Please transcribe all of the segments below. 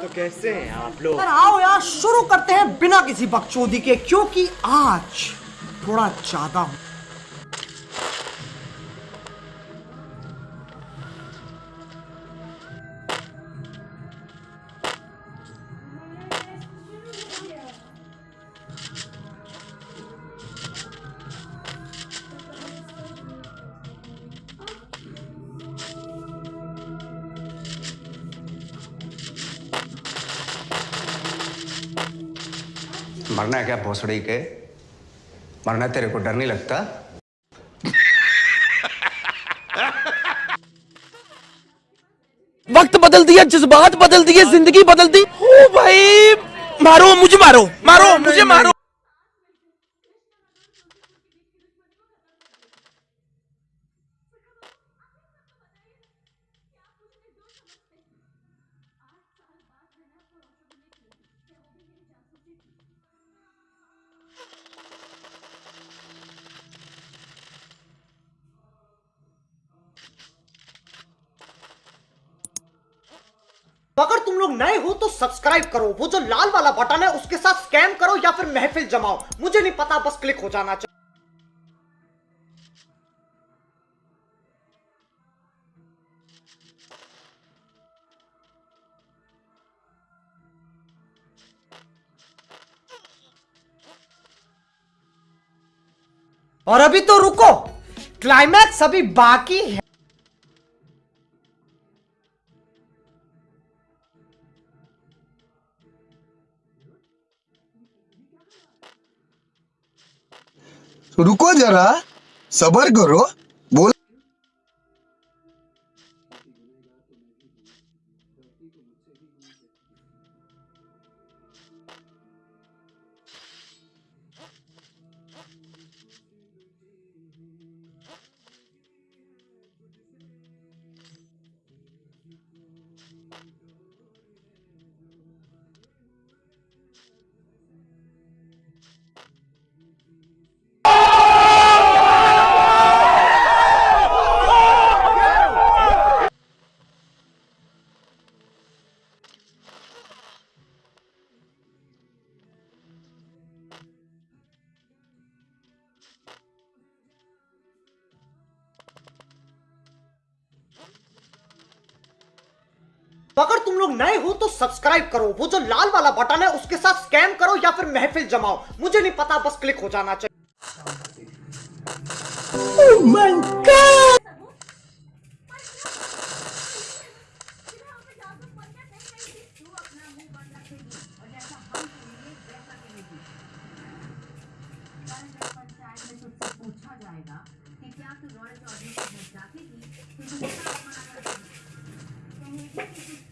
तो कैसे हैं आप लोग? आओ यार, शुरू करते हैं बिना किसी बकचोदी के, क्योंकि आज थोड़ा ज़्यादा मरना है क्या भोसड़ी के? मरना तेरे को डर नहीं लगता? वक्त बदल दिया, जज्बात बदल दिए, ज़िंदगी बदल दी। ओ भाई, मारो, मुझे मारो मारो, मुझे मारो। अगर तुम लोग नए हो तो सब्सक्राइब करो। वो जो लाल वाला बटन है, उसके साथ स्कैम करो या फिर महफिल जमाओ। मुझे नहीं पता, बस क्लिक हो जाना चाहिए। और अभी तो रुको। क्लाइमैक्स अभी बाकी है। रुको जरा सबर करो। अगर तुम लोग नए हो तो सब्सक्राइब करो। वो जो लाल वाला बटन है उसके साथ स्कैम करो या फिर महफिल जमाओ। मुझे नहीं पता बस क्लिक हो जाना चाहिए। पंचायत में तुझसे पूछा जाएगा कि क्या तू रॉय चौधरी Thank you.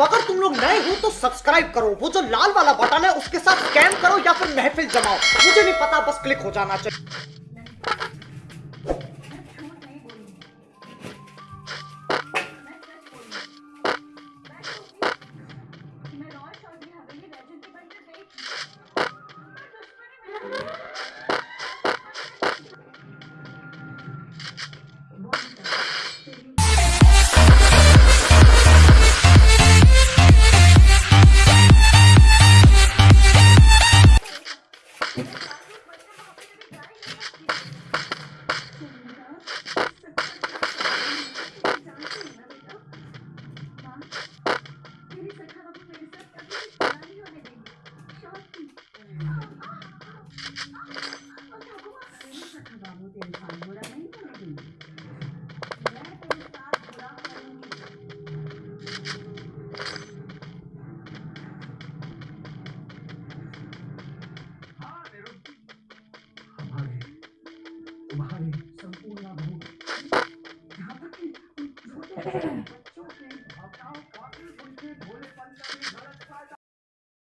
अगर तुम लोग नए हो तो सब्सक्राइब करो। वो जो लाल वाला बटन है, उसके साथ स्कैम करो या फिर महफिल जमाओ। मुझे नहीं पता, बस क्लिक हो जाना चाहिए। तुम्हारे संपूर्ण भूख यहाँ तक कि